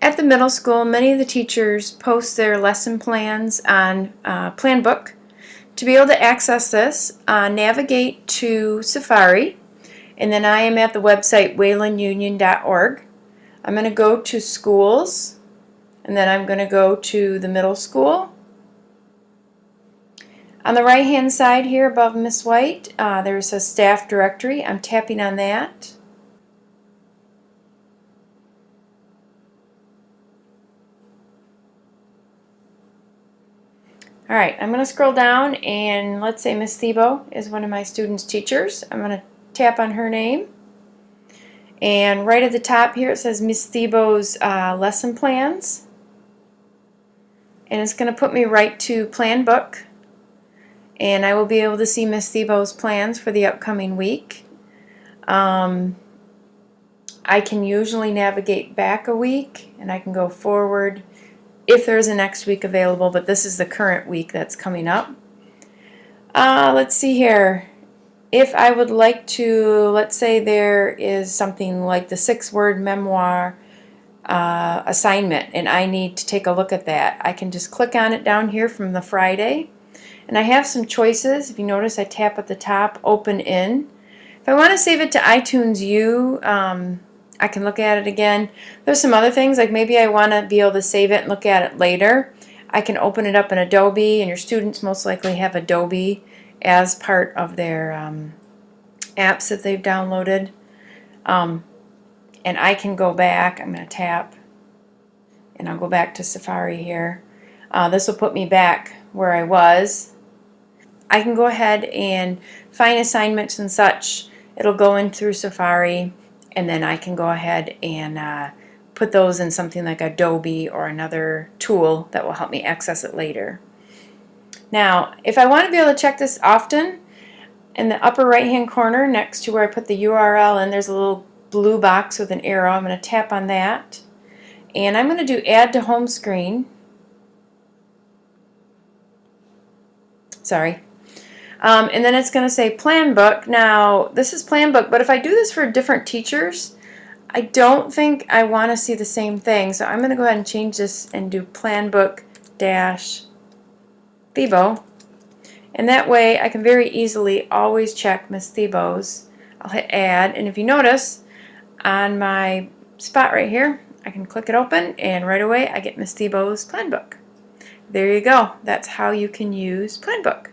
At the middle school, many of the teachers post their lesson plans on uh, Planbook. To be able to access this, uh, navigate to Safari, and then I am at the website waylandunion.org. I'm going to go to Schools, and then I'm going to go to the middle school. On the right hand side here above Miss White, uh, there's a staff directory. I'm tapping on that. Alright, I'm going to scroll down and let's say Miss Thebo is one of my students' teachers. I'm going to tap on her name. And right at the top here it says Miss Thebo's uh, lesson plans. And it's going to put me right to Planbook. And I will be able to see Miss Thebo's plans for the upcoming week. Um, I can usually navigate back a week and I can go forward if there's a next week available, but this is the current week that's coming up. Uh, let's see here. If I would like to, let's say there is something like the six-word memoir uh, assignment and I need to take a look at that, I can just click on it down here from the Friday. And I have some choices. If you notice, I tap at the top, Open In. If I want to save it to iTunes U, um, I can look at it again. There's some other things, like maybe I want to be able to save it and look at it later. I can open it up in Adobe, and your students most likely have Adobe as part of their um, apps that they've downloaded. Um, and I can go back, I'm going to tap, and I'll go back to Safari here. Uh, this will put me back where I was. I can go ahead and find assignments and such. It'll go in through Safari and then I can go ahead and uh, put those in something like Adobe or another tool that will help me access it later. Now, if I want to be able to check this often, in the upper right hand corner next to where I put the URL and there's a little blue box with an arrow. I'm going to tap on that and I'm going to do add to home screen. Sorry, um, and then it's going to say Planbook. Now, this is Planbook, but if I do this for different teachers, I don't think I want to see the same thing. So I'm going to go ahead and change this and do Planbook dash Thebo. And that way I can very easily always check Miss Thebo's. I'll hit add, and if you notice on my spot right here, I can click it open, and right away I get Miss Thebo's Planbook. There you go. That's how you can use Planbook.